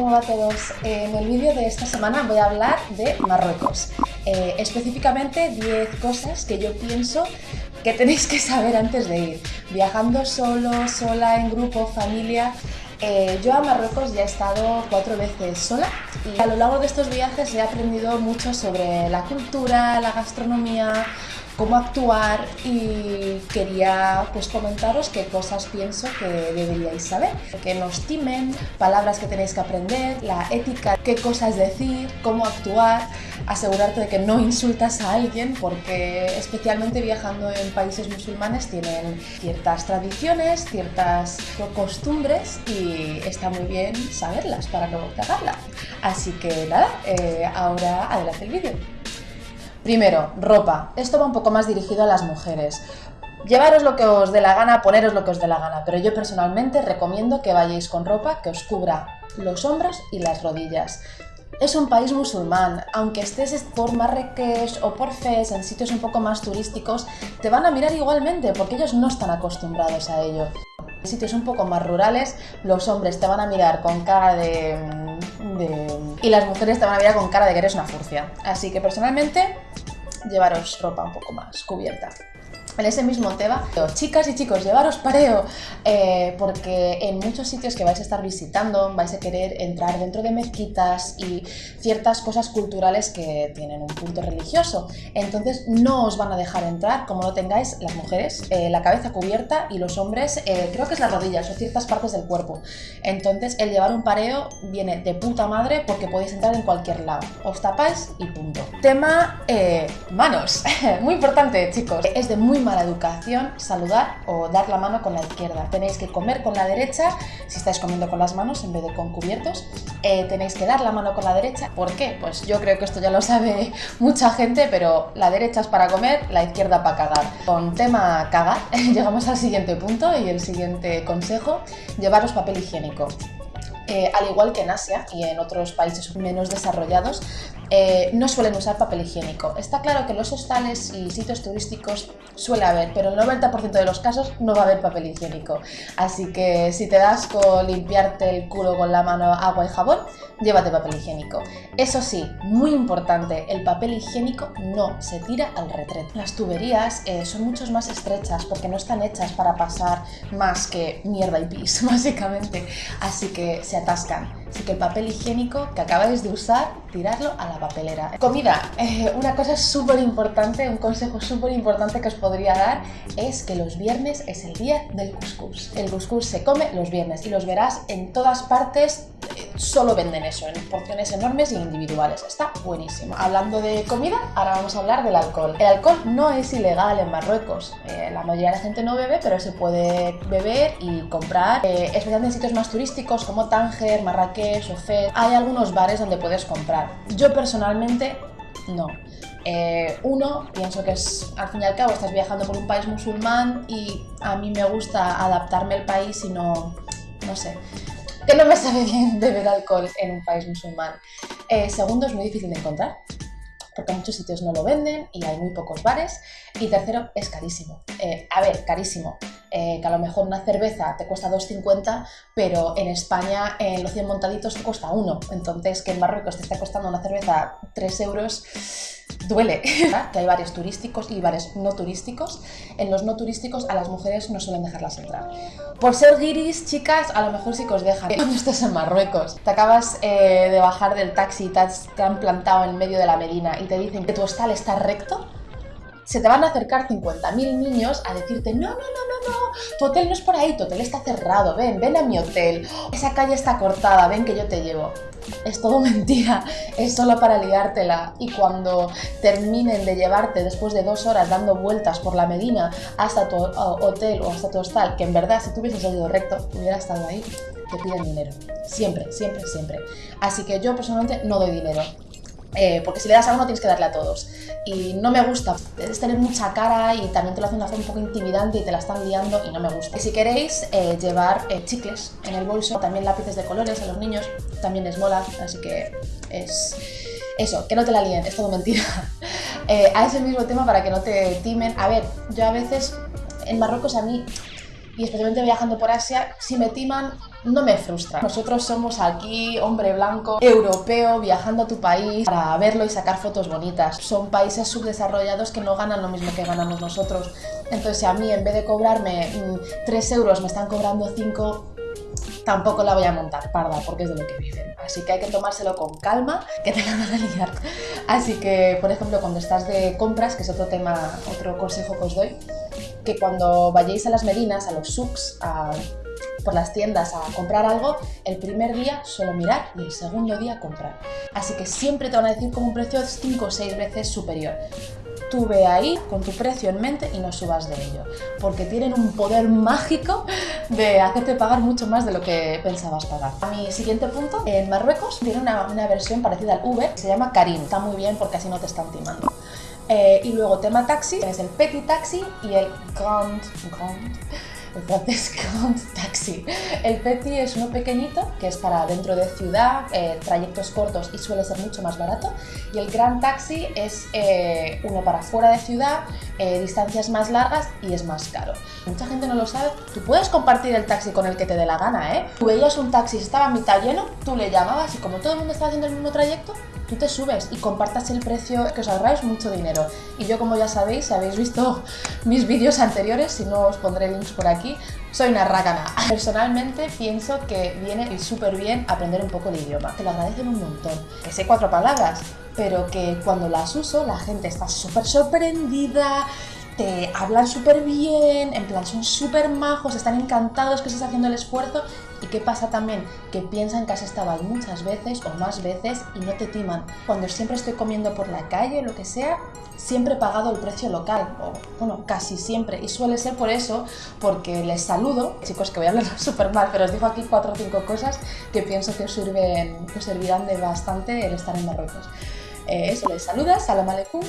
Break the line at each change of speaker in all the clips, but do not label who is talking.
va a todos? En el vídeo de esta semana voy a hablar de Marruecos. Eh, específicamente 10 cosas que yo pienso que tenéis que saber antes de ir. Viajando solo, sola, en grupo, familia... Eh, yo a Marruecos ya he estado cuatro veces sola y a lo largo de estos viajes he aprendido mucho sobre la cultura, la gastronomía, cómo actuar y quería pues comentaros qué cosas pienso que deberíais saber. Que nos timen, palabras que tenéis que aprender, la ética, qué cosas decir, cómo actuar, asegurarte de que no insultas a alguien porque especialmente viajando en países musulmanes tienen ciertas tradiciones, ciertas costumbres y está muy bien saberlas para no cagarla. Así que nada, eh, ahora adelante el vídeo. Primero, ropa. Esto va un poco más dirigido a las mujeres. Llevaros lo que os dé la gana, poneros lo que os dé la gana, pero yo personalmente recomiendo que vayáis con ropa que os cubra los hombros y las rodillas. Es un país musulmán, aunque estés por Marrakech o por Fez, en sitios un poco más turísticos, te van a mirar igualmente porque ellos no están acostumbrados a ello. En sitios un poco más rurales, los hombres te van a mirar con cara de y las mujeres te van a mirar con cara de que eres una furcia. Así que personalmente, llevaros ropa un poco más cubierta en ese mismo tema, chicas y chicos, llevaros pareo, eh, porque en muchos sitios que vais a estar visitando vais a querer entrar dentro de mezquitas y ciertas cosas culturales que tienen un punto religioso. Entonces no os van a dejar entrar como no tengáis las mujeres eh, la cabeza cubierta y los hombres eh, creo que es las rodillas o ciertas partes del cuerpo. Entonces el llevar un pareo viene de puta madre porque podéis entrar en cualquier lado. Os tapáis y punto. Tema manos. muy importante chicos. Es de muy mala educación saludar o dar la mano con la izquierda. Tenéis que comer con la derecha, si estáis comiendo con las manos en vez de con cubiertos. Eh, tenéis que dar la mano con la derecha. ¿Por qué? Pues yo creo que esto ya lo sabe mucha gente, pero la derecha es para comer, la izquierda para cagar. Con tema cagar, llegamos al siguiente punto y el siguiente consejo, llevaros papel higiénico. Eh, al igual que en Asia y en otros países menos desarrollados, eh, no suelen usar papel higiénico. Está claro que en los hostales y sitios turísticos suele haber, pero el 90% de los casos no va a haber papel higiénico. Así que si te das con limpiarte el culo con la mano, agua y jabón, llévate papel higiénico. Eso sí, muy importante, el papel higiénico no se tira al retrete. Las tuberías eh, son mucho más estrechas porque no están hechas para pasar más que mierda y pis, básicamente. Así que se atascan. Así que el papel higiénico que acabáis de usar, tirarlo a la papelera. Comida. Eh, una cosa súper importante, un consejo súper importante que os podría dar es que los viernes es el día del couscous. El couscous se come los viernes y los verás en todas partes solo venden eso, en porciones enormes e individuales. Está buenísimo. Hablando de comida, ahora vamos a hablar del alcohol. El alcohol no es ilegal en Marruecos. Eh, la mayoría de la gente no bebe, pero se puede beber y comprar, eh, especialmente en sitios más turísticos como Tánger, Marrakech o. Hay algunos bares donde puedes comprar. Yo personalmente no. Eh, uno, pienso que es, al fin y al cabo, estás viajando por un país musulmán y a mí me gusta adaptarme al país y no, no sé, que no me sabe bien beber alcohol en un país musulmán. Eh, segundo, es muy difícil de encontrar, porque muchos sitios no lo venden y hay muy pocos bares. Y tercero, es carísimo. Eh, a ver, carísimo. Eh, que a lo mejor una cerveza te cuesta 2,50, pero en España en los 100 montaditos te cuesta 1. Entonces, que en Marruecos te está costando una cerveza 3 euros, duele. que hay bares turísticos y bares no turísticos. En los no turísticos a las mujeres no suelen dejarlas entrar. Por ser guiris, chicas, a lo mejor sí que os dejan. Cuando estás en Marruecos, te acabas eh, de bajar del taxi te, te han plantado en medio de la Medina y te dicen que tu hostal está recto, se te van a acercar 50.000 niños a decirte, no, no, no, no, no, tu hotel no es por ahí, tu hotel está cerrado, ven, ven a mi hotel, esa calle está cortada, ven que yo te llevo. Es todo mentira, es solo para liártela y cuando terminen de llevarte después de dos horas dando vueltas por la Medina hasta tu hotel o hasta tu hostal, que en verdad si tú hubieses salido recto, hubiera estado ahí, te piden dinero. Siempre, siempre, siempre. Así que yo personalmente no doy dinero. Eh, porque si le das a uno tienes que darle a todos. Y no me gusta, es tener mucha cara y también te lo hacen forma un poco intimidante y te la están liando y no me gusta. Y si queréis eh, llevar eh, chicles en el bolso, también lápices de colores a los niños, también les mola, así que es eso, que no te la líen, es todo mentira. a ese mismo tema para que no te timen. A ver, yo a veces en Marruecos a mí, y especialmente viajando por Asia, si me timan no me frustra. Nosotros somos aquí hombre blanco, europeo, viajando a tu país para verlo y sacar fotos bonitas. Son países subdesarrollados que no ganan lo mismo que ganamos nosotros. Entonces si a mí en vez de cobrarme 3 mm, euros me están cobrando 5, tampoco la voy a montar parda porque es de lo que viven. Así que hay que tomárselo con calma, que te la van a liar. Así que, por ejemplo, cuando estás de compras, que es otro tema, otro consejo que os doy, que cuando vayáis a las medinas, a los souks, por las tiendas a comprar algo, el primer día solo mirar y el segundo día comprar. Así que siempre te van a decir como un precio 5 o 6 veces superior tú ve ahí con tu precio en mente y no subas de ello, porque tienen un poder mágico de hacerte pagar mucho más de lo que pensabas pagar. A mi siguiente punto, en Marruecos tiene una, versión parecida al Uber, se llama Karim, está muy bien porque así no te están timando. Eh, y luego tema taxi, tienes el Petit Taxi y el Grand, Grand francés Grand Taxi. El Petit es uno pequeñito, que es para dentro de ciudad, eh, trayectos cortos y suele ser mucho más barato. Y el Grand Taxi es eh, uno para fuera de ciudad, eh, distancias más largas y es más caro. Mucha gente no lo sabe. Tú puedes compartir el taxi con el que te dé la gana, ¿eh? Tú veías un taxi, estaba mitad lleno, tú le llamabas y como todo el mundo estaba haciendo el mismo trayecto, tú te subes y compartas el precio que os ahorráis mucho dinero. Y yo, como ya sabéis, si habéis visto mis vídeos anteriores, si no os pondré links por aquí, soy una rácana. Personalmente pienso que viene súper bien aprender un poco el idioma. Te lo agradecen un montón. Que sé cuatro palabras, pero que cuando las uso la gente está súper sorprendida, te hablan súper bien, en plan son súper majos, están encantados que estés haciendo el esfuerzo y qué pasa también, que piensan que has estado ahí muchas veces o más veces y no te timan. Cuando siempre estoy comiendo por la calle o lo que sea, siempre he pagado el precio local, o bueno, casi siempre, y suele ser por eso, porque les saludo, chicos que voy a hablar súper mal, pero os digo aquí cuatro o cinco cosas que pienso que os, sirven, que os servirán de bastante el estar en Marruecos. Eh, eso, les saludas, salam aleikum,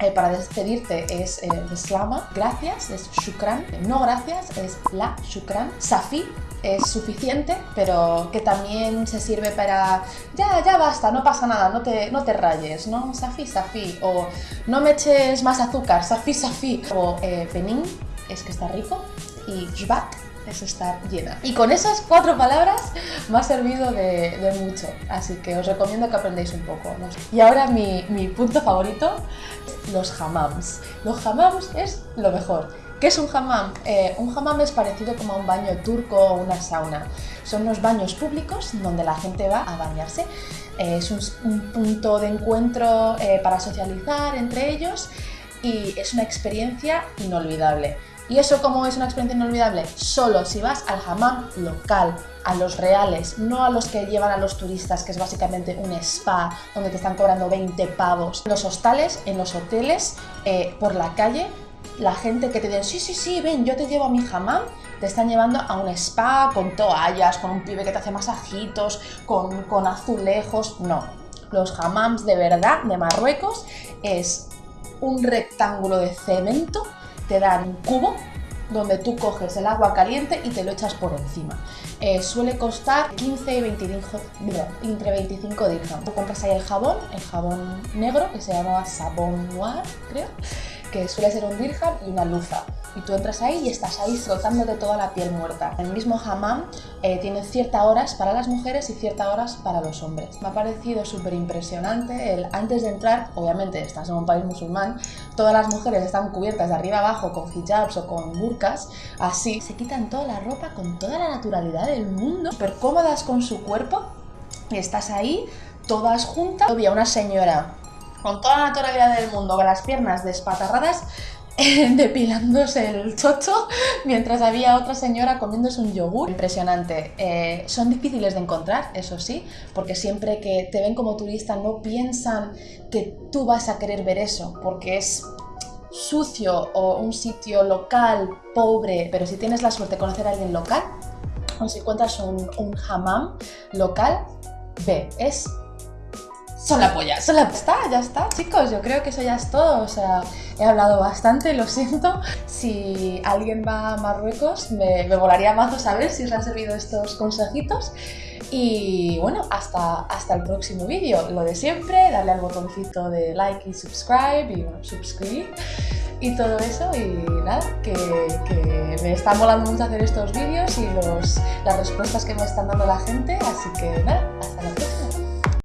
eh, para despedirte es eh, slama, gracias, es shukran, no gracias, es la shukran, safi, es suficiente, pero que también se sirve para ya, ya basta, no pasa nada, no te, no te rayes, ¿no? Safi, safi, o no me eches más azúcar, safi, safi, o eh, es que está rico, y jbat, es estar llena. Y con esas cuatro palabras me ha servido de, mucho, así que os recomiendo que aprendáis un poco. Y ahora mi, mi punto favorito, los hammams. Los hammams es lo mejor. ¿Qué es un hammam? Eh, un hammam es parecido como a un baño turco o una sauna. Son unos baños públicos donde la gente va a bañarse. Eh, es un, punto de encuentro eh, para socializar entre ellos y es una experiencia inolvidable. ¿Y eso cómo es una experiencia inolvidable? Solo si vas al hammam local, a los reales, no a los que llevan a los turistas, que es básicamente un spa donde te están cobrando 20 pavos. En los hostales, en los hoteles, por la calle, la gente que te dice, sí, sí, sí, ven, yo te llevo a mi hammam, te están llevando a un spa con toallas, con un pibe que te hace masajitos, con, con azulejos. No, los hammams de verdad de Marruecos es un rectángulo de cemento, te dan un cubo donde tú coges el agua caliente y te lo echas por encima. Eh, suele costar 15 y 25, entre 25 dirhams. Tú compras ahí el jabón, el jabón negro, que se llama Sabon Noir, creo, que suele ser un dirham y una lufa. Y tú entras ahí y estás ahí frotándote toda la piel muerta. El mismo hammam eh, tiene ciertas horas para las mujeres y ciertas horas para los hombres. Me ha parecido súper impresionante el antes de entrar, obviamente estás en un país musulmán, todas las mujeres están cubiertas de arriba abajo con hijabs o con burkas, así se quitan toda la ropa con toda la naturalidad del mundo, súper cómodas con su cuerpo y estás ahí todas juntas. Había una señora con toda la naturalidad del mundo, con las piernas despatarradas, depilándose el chocho, mientras había otra señora comiéndose un yogur. Impresionante. Eh, son difíciles de encontrar, eso sí, porque siempre que te ven como turista no piensan que tú vas a querer ver eso, porque es sucio o un sitio local, pobre, pero si tienes la suerte de conocer a alguien local, o si encuentras un, un hammam local, ve, es son la polla, son la... Está, ya está, chicos, yo creo que eso ya es todo, o sea, he hablado bastante, lo siento. Si alguien va a Marruecos, me, me volaría mazo saber si os han servido estos consejitos. Y bueno, hasta, hasta el próximo vídeo. Lo de siempre, darle al botoncito de like y subscribe y bueno, suscribir y todo eso y nada, que, que, me está molando mucho hacer estos vídeos y los, las respuestas que me están dando la gente, así que nada, hasta la próxima.